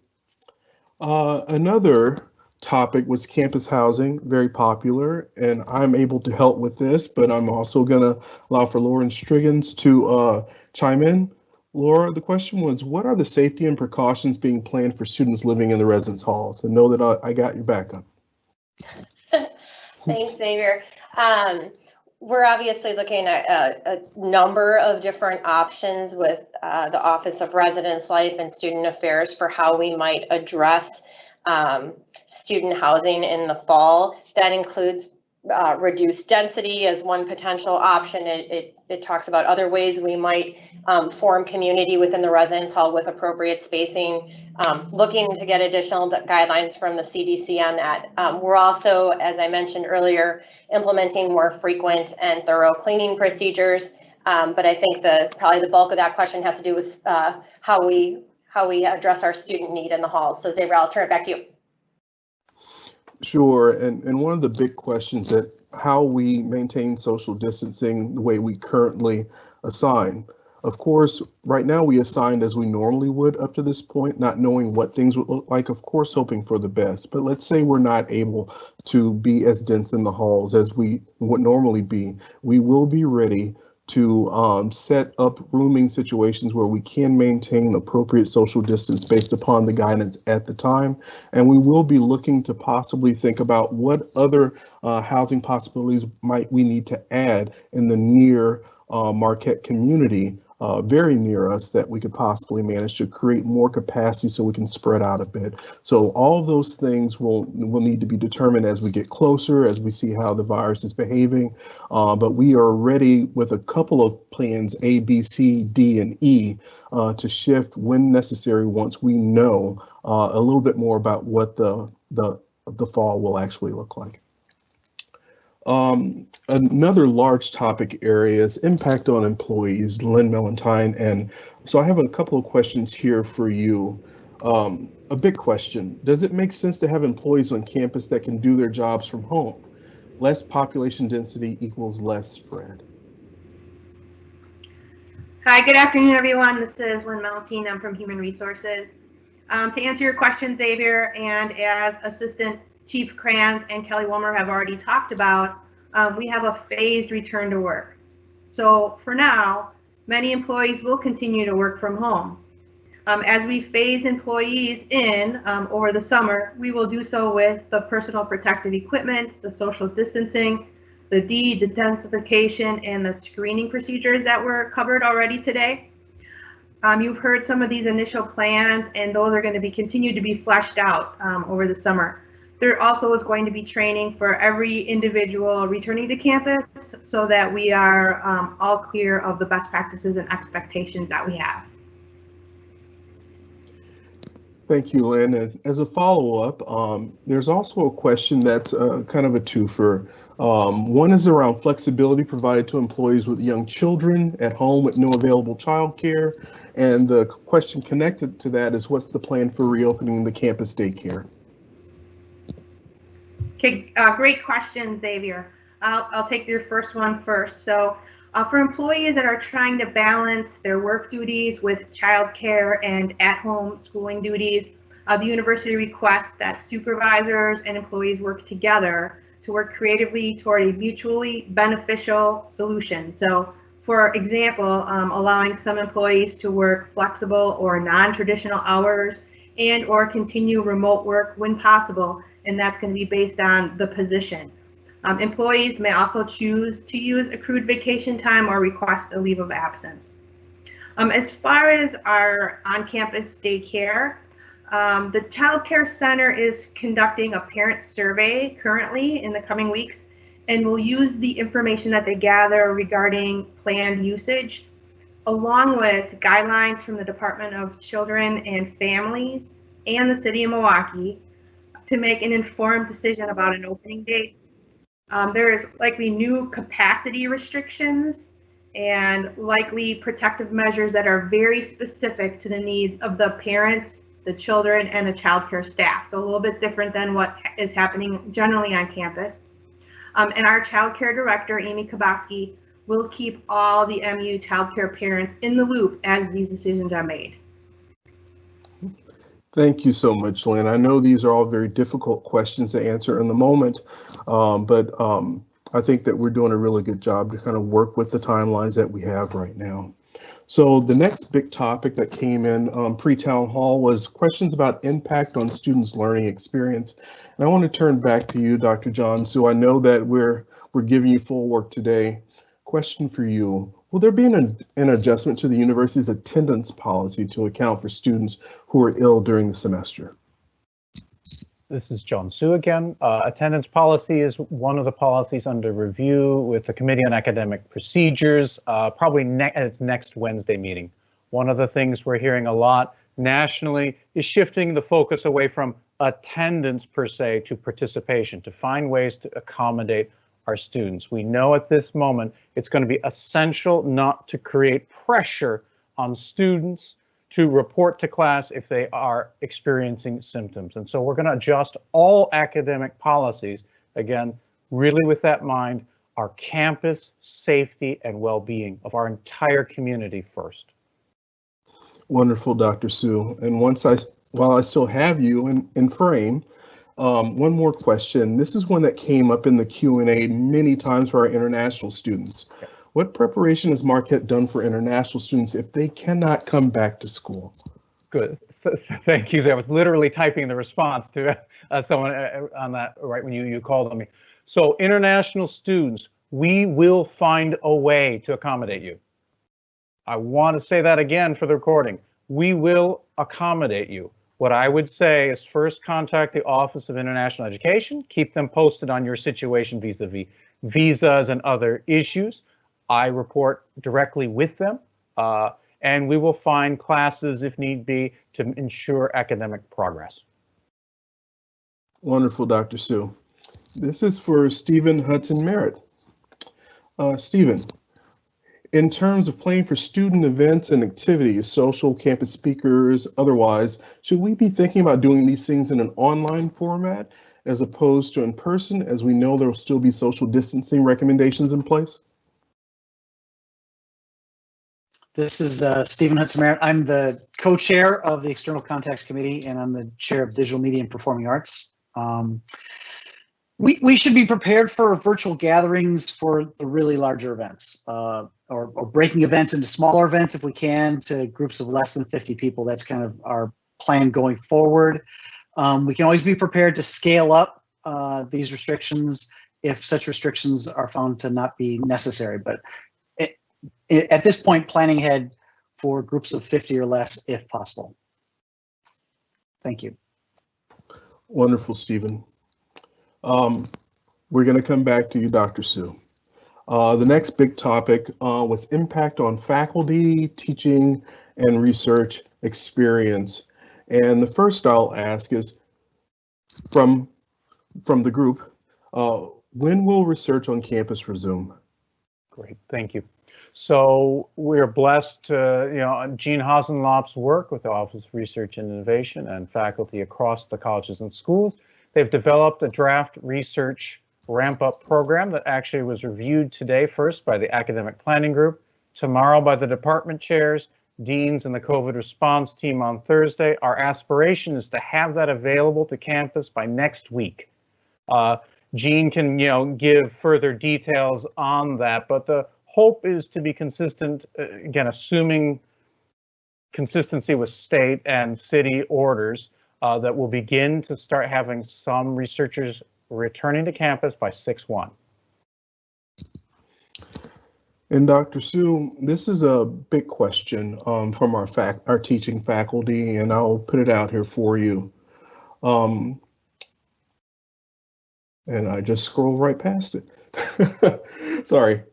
Uh, another topic was campus housing, very popular, and I'm able to help with this, but I'm also going to allow for Lauren Strigens to uh, chime in. Lora, the question was, what are the safety and precautions being planned for students living in the residence halls? And know that I, I got your backup. Thanks, Xavier. Um, we're obviously looking at a, a, number of different options with uh, the Office of Residence Life and Student Affairs for how we might address um, student housing in the fall. That includes uh, reduced density as one potential option. It, it, it talks about other ways we might um, form community within the residence hall with appropriate spacing, um, looking to get additional guidelines from the CDC on that. Um, we're also, as I mentioned earlier, implementing more frequent and thorough cleaning procedures. Um, but I think the probably the bulk of that question has to do with uh, how we how we address our student need in the halls. So Xavier, I'll turn it back to you. Sure, and, and one of the big questions that how we maintain social distancing the way we currently assign. Of course, right now we assigned as we normally would up to this point, not knowing what things would look like, of course, hoping for the best. But let's say we're not able to be as dense in the halls as we would normally be. We will be ready to um, set up rooming situations where we can maintain appropriate social distance based upon the guidance at the time. And we will be looking to possibly think about what other uh, housing possibilities might we need to add in the near uh, Marquette community uh, very near us that we could possibly manage to create more capacity so we can spread out a bit. So all of those things will will need to be determined as we get closer, as we see how the virus is behaving. Uh, but we are ready with a couple of plans A, B, C, D, and E uh, to shift when necessary once we know uh, a little bit more about what the the the fall will actually look like. Um, another large topic area is impact on employees, Lynn Mellentine. And so I have a couple of questions here for you. Um, a big question, does it make sense to have employees on campus that can do their jobs from home? Less population density equals less spread. Hi, good afternoon, everyone. This is Lynn Mellentine. I'm from Human Resources. Um, to answer your question, Xavier, and as Assistant Chief Kranz and Kelly Wilmer have already talked about, um, we have a phased return to work. So for now, many employees will continue to work from home. Um, as we phase employees in um, over the summer, we will do so with the personal protective equipment, the social distancing, the de-densification, and the screening procedures that were covered already today. Um, you've heard some of these initial plans, and those are going to be continued to be fleshed out um, over the summer. There also is going to be training for every individual returning to campus so that we are um, all clear of the best practices and expectations that we have. Thank you, Lynn. And as a follow-up, um, there's also a question that's uh, kind of a twofer. Um, one is around flexibility provided to employees with young children at home with no available childcare. And the question connected to that is what's the plan for reopening the campus daycare? Okay, uh, great question, Xavier. I'll, I'll take your first one first. So uh, for employees that are trying to balance their work duties with childcare and at-home schooling duties, uh, the university requests that supervisors and employees work together to work creatively toward a mutually beneficial solution. So for example, um, allowing some employees to work flexible or non-traditional hours and or continue remote work when possible and that's going to be based on the position. Um, employees may also choose to use accrued vacation time or request a leave of absence. Um, as far as our on-campus daycare, um, the Child Care Center is conducting a parent survey currently in the coming weeks and will use the information that they gather regarding planned usage along with guidelines from the Department of Children and Families and the City of Milwaukee to make an informed decision about an opening date. Um, there is likely new capacity restrictions and likely protective measures that are very specific to the needs of the parents, the children, and the childcare staff. So a little bit different than what is happening generally on campus. Um, and our childcare director, Amy Kaboski, will keep all the MU childcare parents in the loop as these decisions are made. Thank you so much, Lynn. I know these are all very difficult questions to answer in the moment, um, but um, I think that we're doing a really good job to kind of work with the timelines that we have right now. So the next big topic that came in um, pre-town hall was questions about impact on students' learning experience. And I want to turn back to you, Dr. John. So I know that we're we're giving you full work today. Question for you. Will there be an, an adjustment to the university's attendance policy to account for students who are ill during the semester? This is John Su again. Uh, attendance policy is one of the policies under review with the Committee on Academic Procedures, uh, probably ne at its next Wednesday meeting. One of the things we're hearing a lot nationally is shifting the focus away from attendance per se to participation, to find ways to accommodate our students. We know at this moment it's going to be essential not to create pressure on students to report to class if they are experiencing symptoms. And so we're going to adjust all academic policies, again, really with that mind, our campus safety and well-being of our entire community first. Wonderful, Dr. Su. And once I, while I still have you in, in frame, um, one more question. This is one that came up in the Q&A many times for our international students. Okay. What preparation has Marquette done for international students if they cannot come back to school? Good. Thank you. I was literally typing the response to uh, someone uh, on that right when you, you called on me. So international students, we will find a way to accommodate you. I want to say that again for the recording. We will accommodate you. What I would say is first contact the Office of International Education, keep them posted on your situation vis-a-vis -vis visas and other issues. I report directly with them, uh, and we will find classes if need be to ensure academic progress. Wonderful, Dr. Su. This is for Stephen Hudson Merritt. Uh, Stephen, in terms of planning for student events and activities, social, campus speakers, otherwise, should we be thinking about doing these things in an online format as opposed to in person, as we know there will still be social distancing recommendations in place? This is uh, Stephen Hudson Merritt. I'm the co-chair of the External Contacts Committee, and I'm the chair of Digital Media and Performing Arts. Um, we, we should be prepared for virtual gatherings for the really larger events, uh, or, or breaking events into smaller events if we can to groups of less than 50 people. That's kind of our plan going forward. Um, we can always be prepared to scale up uh, these restrictions if such restrictions are found to not be necessary. But at this point, planning ahead for groups of 50 or less if possible. Thank you. Wonderful, Stephen. Um, we're going to come back to you, Dr. Su. Uh, the next big topic uh, was impact on faculty, teaching, and research experience. And the first I'll ask is from, from the group, uh, when will research on campus resume? Great, thank you. So we're blessed to, you know, Jeanne Hossenlopp's work with the Office of Research and Innovation and faculty across the colleges and schools. They've developed a draft research ramp up program that actually was reviewed today first by the academic planning group, tomorrow by the department chairs, deans and the COVID response team on Thursday. Our aspiration is to have that available to campus by next week. Uh, Jeanne can, you know, give further details on that, but the hope is to be consistent, uh, again, assuming consistency with state and city orders uh, that will begin to start having some researchers returning to campus by 6-1. And Dr. Su, this is a big question um, from our our teaching faculty, and I'll put it out here for you. Um, and I just scroll right past it. Sorry.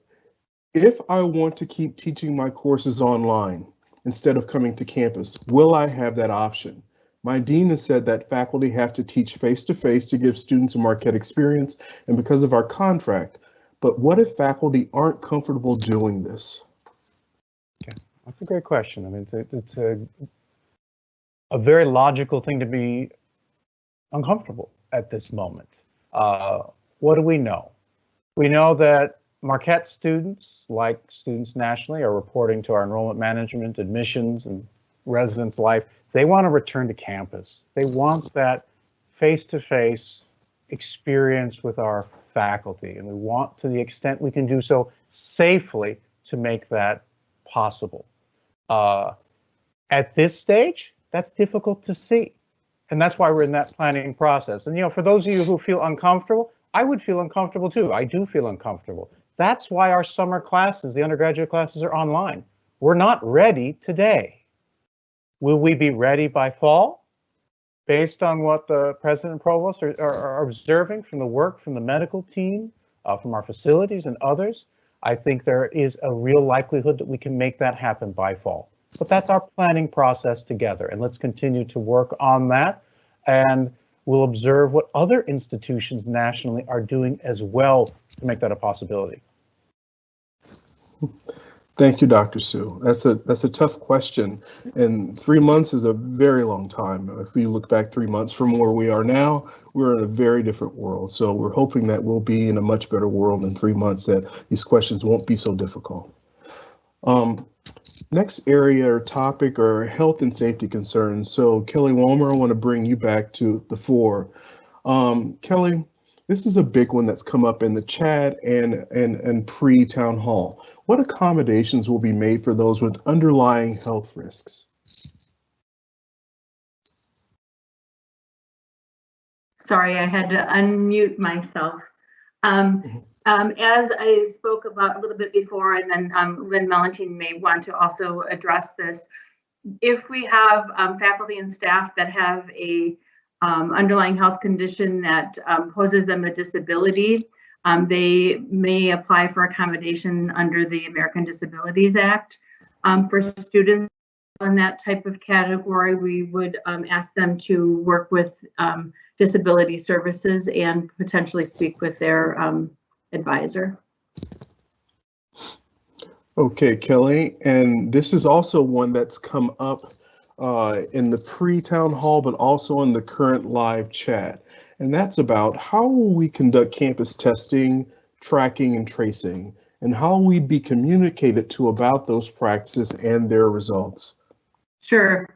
If I want to keep teaching my courses online instead of coming to campus, will I have that option? My dean has said that faculty have to teach face-to-face -to, -face to give students a Marquette experience and because of our contract. But what if faculty aren't comfortable doing this? Okay, That's a great question. I mean, it's a, it's a, a very logical thing to be uncomfortable at this moment. Uh, what do we know? We know that Marquette students, like students nationally, are reporting to our enrollment management, admissions, and residence life. They want to return to campus. They want that face-to-face experience with our faculty, and we want, to the extent we can do so safely, to make that possible. Uh, at this stage, that's difficult to see. And that's why we're in that planning process. And, you know, for those of you who feel uncomfortable, I would feel uncomfortable too. I do feel uncomfortable. That's why our summer classes, the undergraduate classes are online. We're not ready today. Will we be ready by fall? Based on what the president and provost are, are, are observing from the work from the medical team, uh, from our facilities and others, I think there is a real likelihood that we can make that happen by fall. But that's our planning process together, and let's continue to work on that. And we'll observe what other institutions nationally are doing as well to make that a possibility. Thank you, Dr. Su. That's a that's a tough question, and three months is a very long time. If we look back three months from where we are now, we're in a very different world. So we're hoping that we'll be in a much better world in three months. That these questions won't be so difficult. Um, next area or topic are health and safety concerns. So Kelly Walmer, I want to bring you back to the fore. Um, Kelly, this is a big one that's come up in the chat and and and pre town hall. What accommodations will be made for those with underlying health risks? Sorry, I had to unmute myself. Um, um, as I spoke about a little bit before, and then um, Lynn Mellentine may want to also address this. If we have um, faculty and staff that have a um, underlying health condition that um, poses them a disability, um, they may apply for accommodation under the American Disabilities Act. Um, for students in that type of category, we would um, ask them to work with um, disability services and potentially speak with their um, advisor. Okay, Kelly, and this is also one that's come up uh, in the pre-town hall, but also in the current live chat. And that's about how will we conduct campus testing, tracking, and tracing, and how will we be communicated to about those practices and their results? Sure.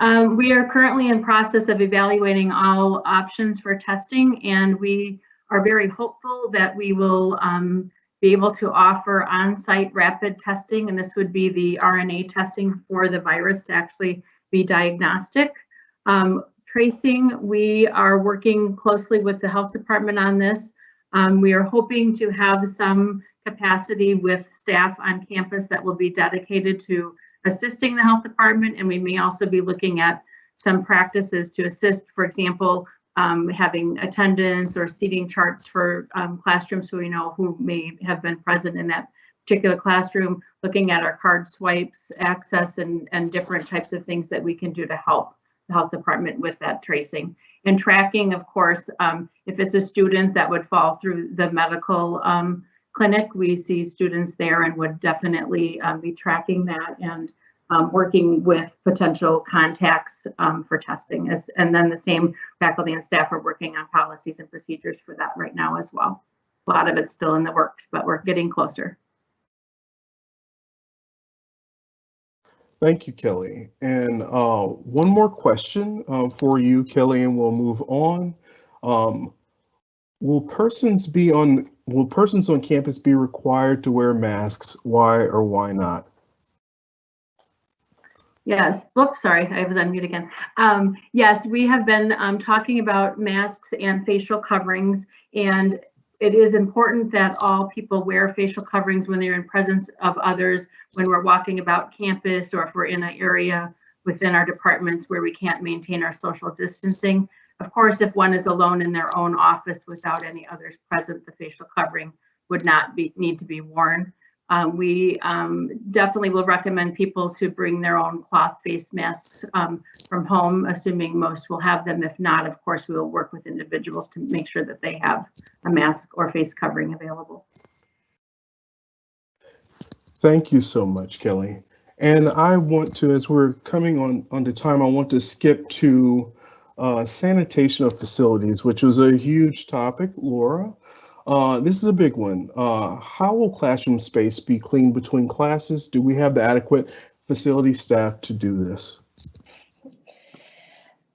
Um, we are currently in process of evaluating all options for testing, and we are very hopeful that we will um, be able to offer on-site rapid testing, and this would be the RNA testing for the virus to actually be diagnostic. Um, tracing, we are working closely with the health department on this. Um, we are hoping to have some capacity with staff on campus that will be dedicated to assisting the health department, and we may also be looking at some practices to assist, for example, um, having attendance or seating charts for um, classrooms so we know who may have been present in that particular classroom, looking at our card swipes, access, and, and different types of things that we can do to help health department with that tracing. And tracking, of course, um, if it's a student that would fall through the medical um, clinic, we see students there and would definitely um, be tracking that and um, working with potential contacts um, for testing. As, and then the same faculty and staff are working on policies and procedures for that right now as well. A lot of it's still in the works, but we're getting closer. Thank you, Kelly. And uh, one more question uh, for you, Kelly, and we'll move on. Um, will persons be on will persons on campus be required to wear masks? Why or why not? Yes. Oops, sorry, I was on mute again. Um, yes, we have been um, talking about masks and facial coverings, and it is important that all people wear facial coverings when they're in presence of others, when we're walking about campus, or if we're in an area within our departments where we can't maintain our social distancing. Of course, if one is alone in their own office without any others present, the facial covering would not be need to be worn. Um, we um, definitely will recommend people to bring their own cloth face masks um, from home, assuming most will have them. If not, of course, we will work with individuals to make sure that they have a mask or face covering available. Thank you so much, Kelly. And I want to, as we're coming on onto time, I want to skip to uh, sanitation of facilities, which was a huge topic, Lora. Uh, this is a big one. Uh, how will classroom space be cleaned between classes? Do we have the adequate facility staff to do this?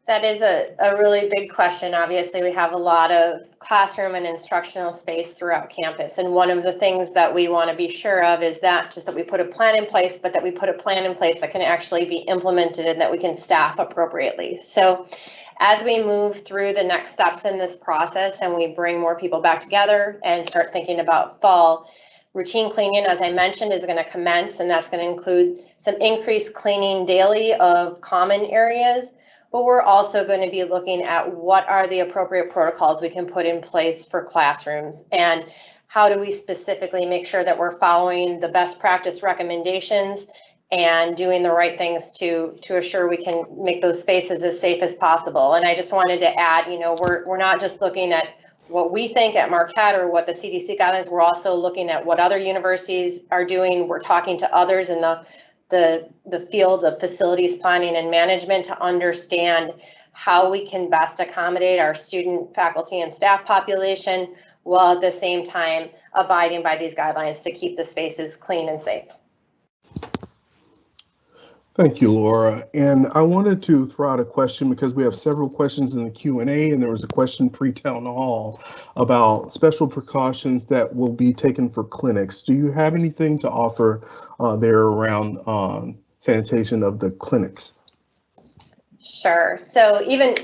That is a, a really big question. Obviously, we have a lot of classroom and instructional space throughout campus. And one of the things that we want to be sure of is that just that we put a plan in place, but that we put a plan in place that can actually be implemented and that we can staff appropriately. So as we move through the next steps in this process and we bring more people back together and start thinking about fall, routine cleaning, as I mentioned, is going to commence, and that's going to include some increased cleaning daily of common areas. But we're also going to be looking at what are the appropriate protocols we can put in place for classrooms and how do we specifically make sure that we're following the best practice recommendations and doing the right things to to assure we can make those spaces as safe as possible. And I just wanted to add, you know, we're we're not just looking at what we think at Marquette or what the CDC guidelines, we're also looking at what other universities are doing. We're talking to others in the the the field of facilities planning and management to understand how we can best accommodate our student, faculty, and staff population while at the same time abiding by these guidelines to keep the spaces clean and safe. Thank you, Lora. And I wanted to throw out a question because we have several questions in the Q&A and there was a question pre-town hall about special precautions that will be taken for clinics. Do you have anything to offer uh, there around um, sanitation of the clinics? Sure. So even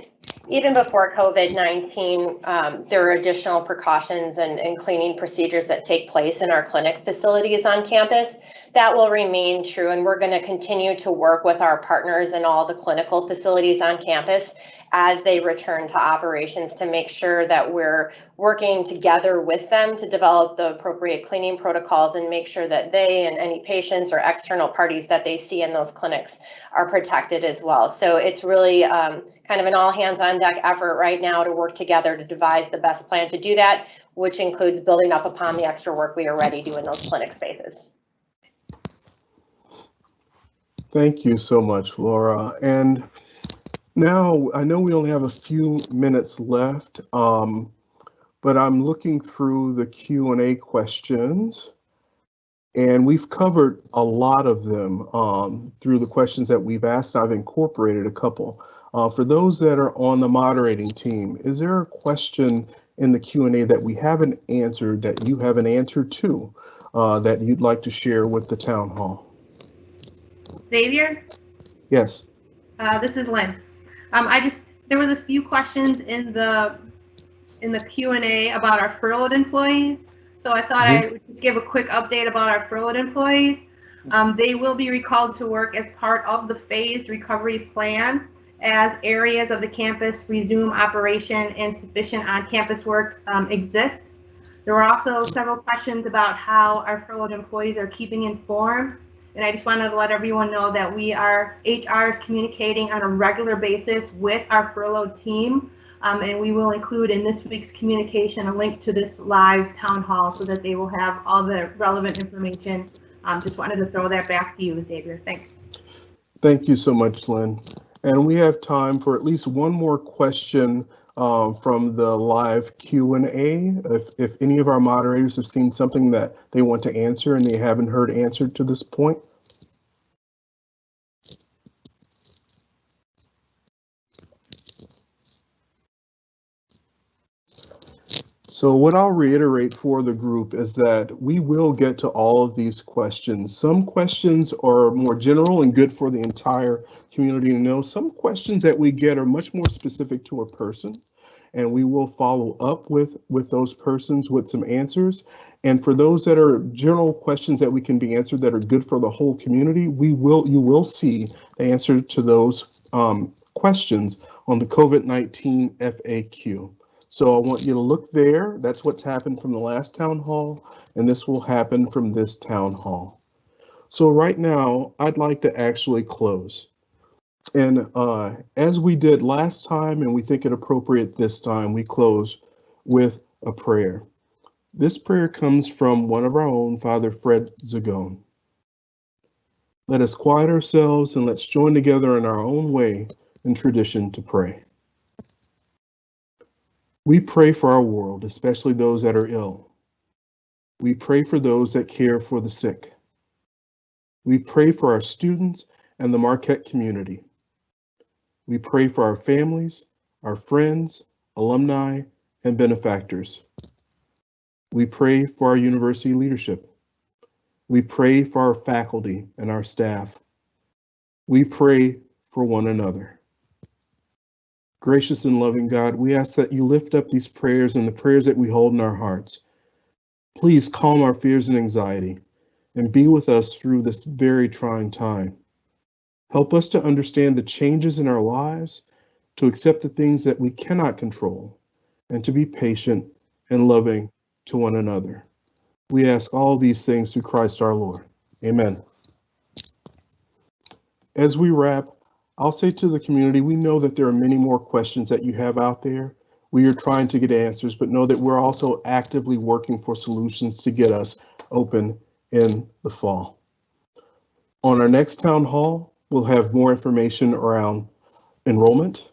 even before COVID-19, um, there are additional precautions and, and cleaning procedures that take place in our clinic facilities on campus that will remain true and we're going to continue to work with our partners in all the clinical facilities on campus as they return to operations to make sure that we're working together with them to develop the appropriate cleaning protocols and make sure that they and any patients or external parties that they see in those clinics are protected as well. So it's really um, kind of an all hands on deck effort right now to work together to devise the best plan to do that, which includes building up upon the extra work we already do in those clinic spaces. Thank you so much, Lora. And now I know we only have a few minutes left, um, but I'm looking through the Q&A questions and we've covered a lot of them um, through the questions that we've asked. I've incorporated a couple. Uh, for those that are on the moderating team, is there a question in the Q&A that we haven't answered that you have an answer to uh, that you'd like to share with the town hall? Xavier, Yes. uh, this is Lynn. Um, I just, there was a few questions in the, in the Q and A about our furloughed employees. So I thought I would just give a quick update about our furloughed employees. Um, they will be recalled to work as part of the phased recovery plan as areas of the campus resume operation and sufficient on-campus work um, exists. There were also several questions about how our furloughed employees are keeping informed and I just wanted to let everyone know that we are, HR is communicating on a regular basis with our furloughed team. Um, and we will include in this week's communication a link to this live town hall so that they will have all the relevant information. Um, just wanted to throw that back to you, Xavier. Thanks. Thank you so much, Lynn. And we have time for at least one more question um, from the live Q&A. If, if any of our moderators have seen something that they want to answer and they haven't heard answered to this point. So what I'll reiterate for the group is that we will get to all of these questions. Some questions are more general and good for the entire community to know. Some questions that we get are much more specific to a person and we will follow up with with those persons with some answers. And for those that are general questions that we can be answered that are good for the whole community, we will you will see the answer to those um, questions on the COVID-19 FAQ. So I want you to look there. That's what's happened from the last town hall, and this will happen from this town hall. So right now, I'd like to actually close. And uh, as we did last time, and we think it appropriate this time, we close with a prayer. This prayer comes from one of our own, Father Fred Zagone. Let us quiet ourselves and let's join together in our own way and tradition to pray. We pray for our world, especially those that are ill. We pray for those that care for the sick. We pray for our students and the Marquette community. We pray for our families, our friends, alumni, and benefactors. We pray for our university leadership. We pray for our faculty and our staff. We pray for one another. Gracious and loving God, we ask that you lift up these prayers and the prayers that we hold in our hearts. Please calm our fears and anxiety and be with us through this very trying time. Help us to understand the changes in our lives, to accept the things that we cannot control, and to be patient and loving to one another. We ask all these things through Christ our Lord. Amen. As we wrap, I'll say to the community, we know that there are many more questions that you have out there. We are trying to get answers, but know that we're also actively working for solutions to get us open in the fall. On our next town hall, we'll have more information around enrollment,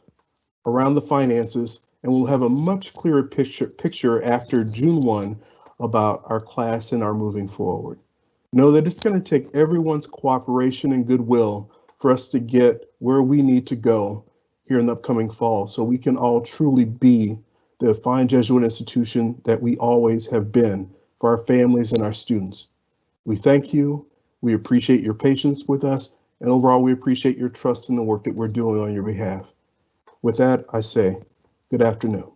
around the finances, and we'll have a much clearer picture, picture after June 1 about our class and our moving forward. Know that it's going to take everyone's cooperation and goodwill for us to get where we need to go here in the upcoming fall so we can all truly be the fine Jesuit institution that we always have been for our families and our students. We thank you. We appreciate your patience with us. And overall, we appreciate your trust in the work that we're doing on your behalf. With that, I say good afternoon.